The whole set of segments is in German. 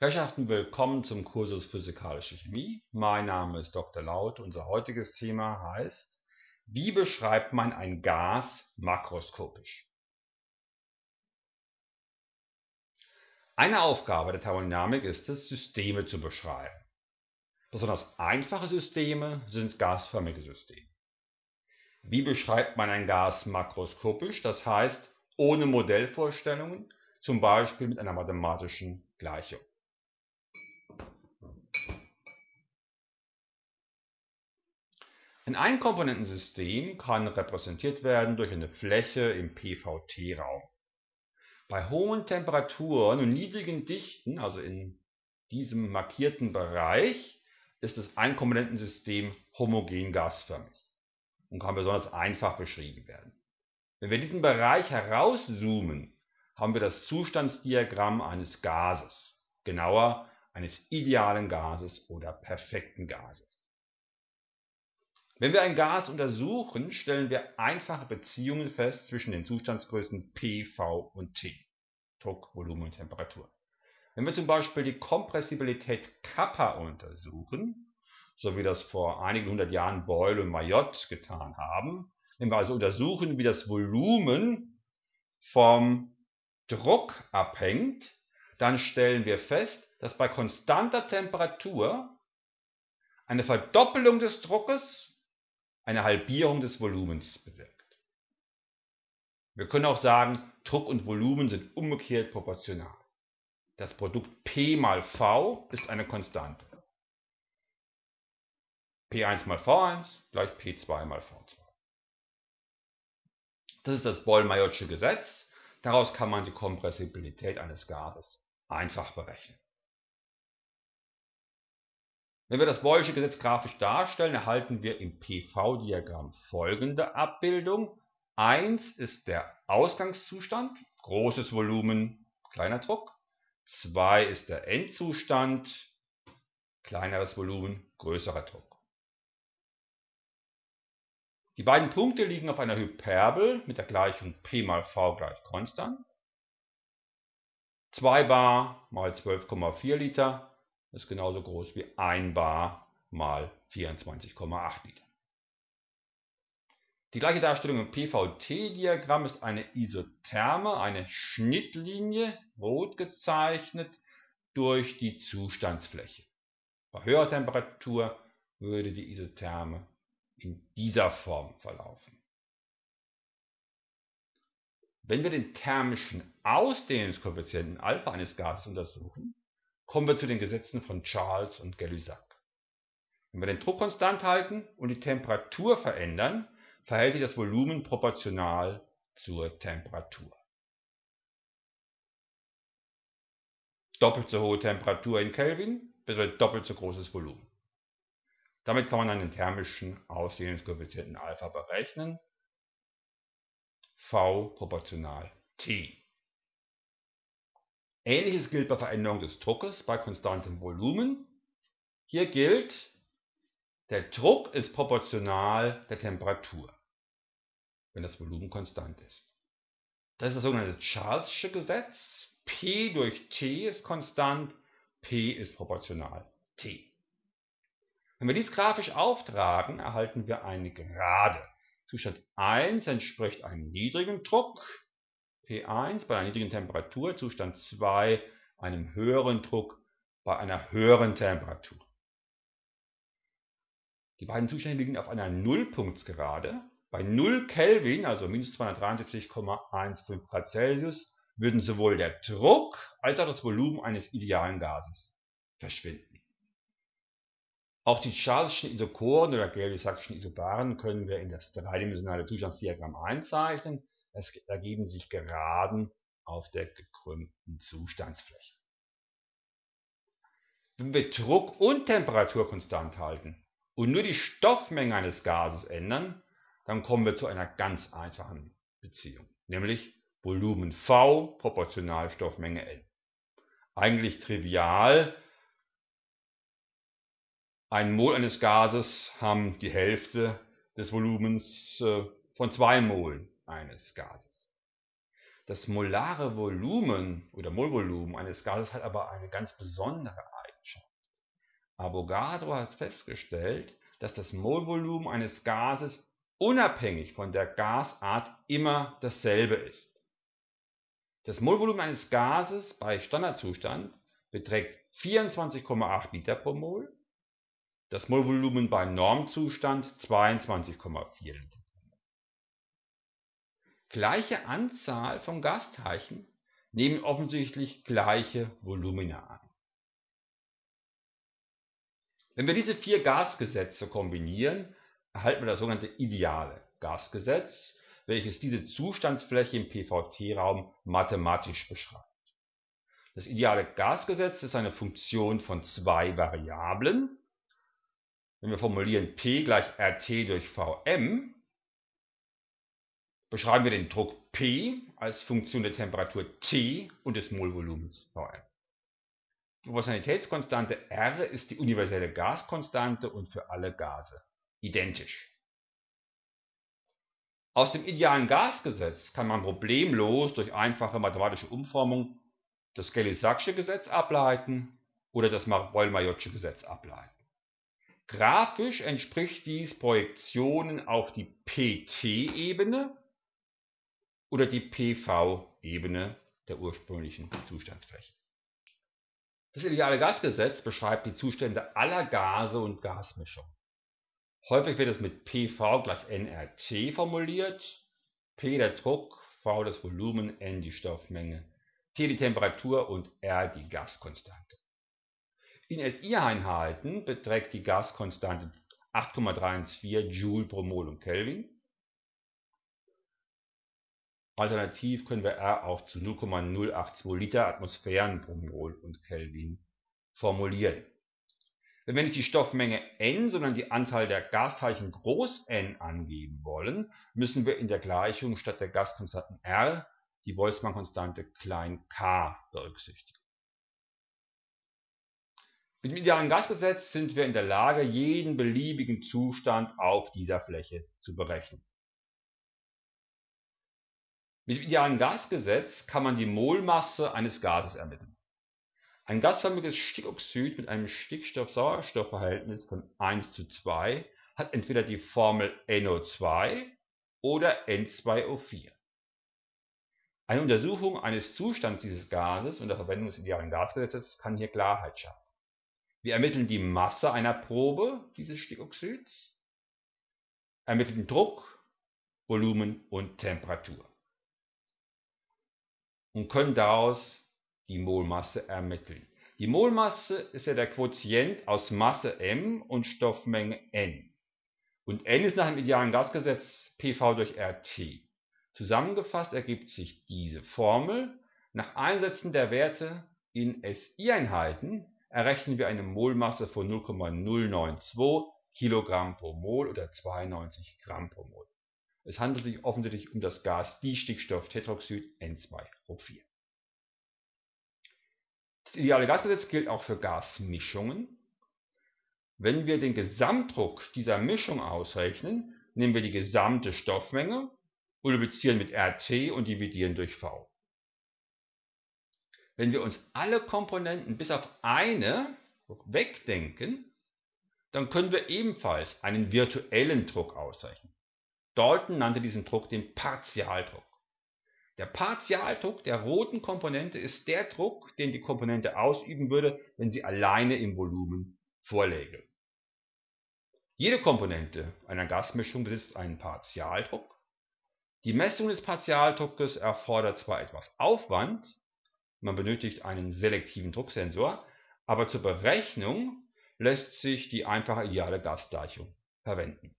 Herrschaften, willkommen zum Kursus Physikalische Chemie. Mein Name ist Dr. Laut. Unser heutiges Thema heißt, wie beschreibt man ein Gas makroskopisch? Eine Aufgabe der Thermodynamik ist es, Systeme zu beschreiben. Besonders einfache Systeme sind gasförmige Systeme. Wie beschreibt man ein Gas makroskopisch, das heißt ohne Modellvorstellungen, zum Beispiel mit einer mathematischen Gleichung? Ein Einkomponentensystem kann repräsentiert werden durch eine Fläche im PVT-Raum. Bei hohen Temperaturen und niedrigen Dichten, also in diesem markierten Bereich, ist das Einkomponentensystem homogen gasförmig und kann besonders einfach beschrieben werden. Wenn wir diesen Bereich herauszoomen, haben wir das Zustandsdiagramm eines Gases, genauer eines idealen Gases oder perfekten Gases. Wenn wir ein Gas untersuchen, stellen wir einfache Beziehungen fest zwischen den Zustandsgrößen P, V und T (Druck, Volumen und Temperatur). Wenn wir zum Beispiel die Kompressibilität Kappa untersuchen, so wie das vor einigen hundert Jahren Boyle und Mayotte getan haben, wenn wir also untersuchen, wie das Volumen vom Druck abhängt, dann stellen wir fest, dass bei konstanter Temperatur eine Verdoppelung des Druckes eine Halbierung des Volumens bewirkt. Wir können auch sagen, Druck und Volumen sind umgekehrt proportional. Das Produkt P mal V ist eine Konstante. P1 mal V1 gleich P2 mal V2. Das ist das Boll-Mayotsche Gesetz. Daraus kann man die Kompressibilität eines Gases einfach berechnen. Wenn wir das Boylsche Gesetz grafisch darstellen, erhalten wir im PV-Diagramm folgende Abbildung. 1 ist der Ausgangszustand, großes Volumen, kleiner Druck. 2 ist der Endzustand, kleineres Volumen, größerer Druck. Die beiden Punkte liegen auf einer Hyperbel mit der Gleichung P mal V gleich konstant. 2 bar mal 12,4 Liter ist genauso groß wie 1 bar mal 24,8 Liter. Die gleiche Darstellung im PVT-Diagramm ist eine Isotherme, eine Schnittlinie, rot gezeichnet, durch die Zustandsfläche. Bei höherer Temperatur würde die Isotherme in dieser Form verlaufen. Wenn wir den thermischen Ausdehnungskoeffizienten Alpha eines Gases untersuchen, kommen wir zu den Gesetzen von Charles und Gay-Lussac. Wenn wir den Druck konstant halten und die Temperatur verändern, verhält sich das Volumen proportional zur Temperatur. Doppelt so hohe Temperatur in Kelvin bedeutet doppelt so großes Volumen. Damit kann man einen thermischen Ausdehnungskoeffizienten Alpha berechnen. V proportional T. Ähnliches gilt bei Veränderung des Druckes bei konstantem Volumen. Hier gilt, der Druck ist proportional der Temperatur, wenn das Volumen konstant ist. Das ist das sogenannte Charles'sche Gesetz. P durch T ist konstant, P ist proportional T. Wenn wir dies grafisch auftragen, erhalten wir eine Gerade. Zustand 1 entspricht einem niedrigen Druck, P1 bei einer niedrigen Temperatur, Zustand 2 einem höheren Druck bei einer höheren Temperatur. Die beiden Zustände liegen auf einer Nullpunktsgerade. Bei 0 Kelvin, also minus 273,15 Grad Celsius, würden sowohl der Druck als auch das Volumen eines idealen Gases verschwinden. Auch die Charleschen Isochoren oder Gay-Lussac'schen Isobaren können wir in das dreidimensionale Zustandsdiagramm einzeichnen. Es ergeben sich Geraden auf der gekrümmten Zustandsfläche. Wenn wir Druck und Temperatur konstant halten und nur die Stoffmenge eines Gases ändern, dann kommen wir zu einer ganz einfachen Beziehung, nämlich Volumen V proportional Stoffmenge N. Eigentlich trivial. Ein Mol eines Gases haben die Hälfte des Volumens äh, von zwei Molen eines Gases. Das molare Volumen oder Molvolumen eines Gases hat aber eine ganz besondere Eigenschaft. Avogadro hat festgestellt, dass das Molvolumen eines Gases unabhängig von der Gasart immer dasselbe ist. Das Molvolumen eines Gases bei Standardzustand beträgt 24,8 Liter pro Mol, das Molvolumen bei Normzustand 22,4 Liter. Gleiche Anzahl von Gasteilchen nehmen offensichtlich gleiche Volumina an. Wenn wir diese vier Gasgesetze kombinieren, erhalten wir das sogenannte ideale Gasgesetz, welches diese Zustandsfläche im PVT-Raum mathematisch beschreibt. Das ideale Gasgesetz ist eine Funktion von zwei Variablen. Wenn wir formulieren P gleich RT durch Vm, beschreiben wir den Druck P als Funktion der Temperatur T und des Molvolumens Vm. Die Proportionalitätskonstante R ist die universelle Gaskonstante und für alle Gase identisch. Aus dem idealen Gasgesetz kann man problemlos durch einfache mathematische Umformung das Gay-Lussac'sche Gesetz ableiten oder das Boyle-Mayotte Gesetz ableiten. Grafisch entspricht dies Projektionen auf die PT-Ebene oder die PV-Ebene der ursprünglichen Zustandsfläche. Das ideale Gasgesetz beschreibt die Zustände aller Gase und Gasmischungen. Häufig wird es mit PV gleich nRT formuliert, P der Druck, V das Volumen, N die Stoffmenge, T die Temperatur und R die Gaskonstante. In SI-Einheiten beträgt die Gaskonstante 8,314 Joule pro Mol und Kelvin Alternativ können wir R auch zu 0,082 Liter Atmosphären pro Mol und Kelvin formulieren. Wenn wir nicht die Stoffmenge n, sondern die Anzahl der Gasteilchen groß n angeben wollen, müssen wir in der Gleichung statt der Gaskonstanten R die Boltzmann-Konstante klein k berücksichtigen. Mit dem idealen Gasgesetz sind wir in der Lage, jeden beliebigen Zustand auf dieser Fläche zu berechnen. Mit dem idealen Gasgesetz kann man die Molmasse eines Gases ermitteln. Ein gasförmiges Stickoxid mit einem Stickstoff-Sauerstoff-Verhältnis von 1 zu 2 hat entweder die Formel NO2 oder N2O4. Eine Untersuchung eines Zustands dieses Gases unter Verwendung des idealen Gasgesetzes kann hier Klarheit schaffen. Wir ermitteln die Masse einer Probe dieses Stickoxids, ermitteln Druck, Volumen und Temperatur und können daraus die Molmasse ermitteln. Die Molmasse ist ja der Quotient aus Masse m und Stoffmenge n. Und n ist nach dem idealen Gasgesetz PV durch RT. Zusammengefasst ergibt sich diese Formel. Nach Einsetzen der Werte in SI-Einheiten errechnen wir eine Molmasse von 0,092 Kilogramm pro Mol oder 92 Gramm pro Mol. Es handelt sich offensichtlich um das Gas Distickstofftetroxid N2O4. Das ideale Gasgesetz gilt auch für Gasmischungen. Wenn wir den Gesamtdruck dieser Mischung ausrechnen, nehmen wir die gesamte Stoffmenge, multiplizieren mit RT und dividieren durch V. Wenn wir uns alle Komponenten bis auf eine wegdenken, dann können wir ebenfalls einen virtuellen Druck ausrechnen. Dalton nannte diesen Druck den Partialdruck. Der Partialdruck der roten Komponente ist der Druck, den die Komponente ausüben würde, wenn sie alleine im Volumen vorläge. Jede Komponente einer Gasmischung besitzt einen Partialdruck. Die Messung des Partialdruckes erfordert zwar etwas Aufwand, man benötigt einen selektiven Drucksensor, aber zur Berechnung lässt sich die einfache ideale Gasgleichung verwenden.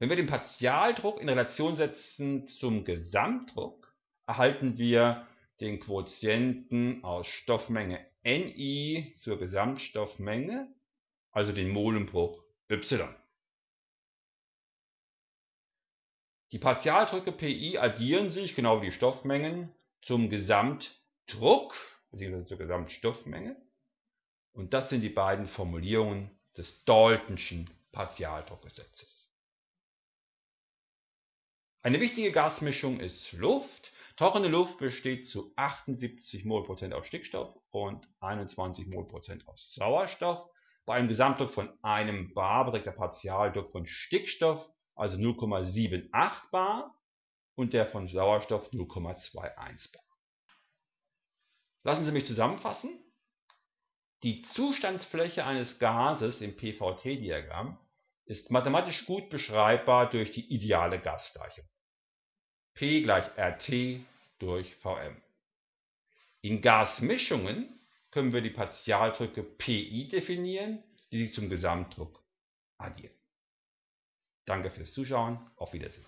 Wenn wir den Partialdruck in Relation setzen zum Gesamtdruck, erhalten wir den Quotienten aus Stoffmenge Ni zur Gesamtstoffmenge, also den Molenbruch y. Die Partialdrücke Pi addieren sich, genau wie die Stoffmengen, zum Gesamtdruck bzw. zur Gesamtstoffmenge. Und das sind die beiden Formulierungen des Daltonschen Partialdruckgesetzes. Eine wichtige Gasmischung ist Luft. Trockene Luft besteht zu 78 mol aus Stickstoff und 21 mol aus Sauerstoff. Bei einem Gesamtdruck von einem bar beträgt der Partialdruck von Stickstoff also 0,78 bar und der von Sauerstoff 0,21 bar. Lassen Sie mich zusammenfassen. Die Zustandsfläche eines Gases im PVT-Diagramm ist mathematisch gut beschreibbar durch die ideale Gasgleichung. P gleich RT durch Vm. In Gasmischungen können wir die Partialdrücke Pi definieren, die sich zum Gesamtdruck addieren. Danke fürs Zuschauen, auf Wiedersehen.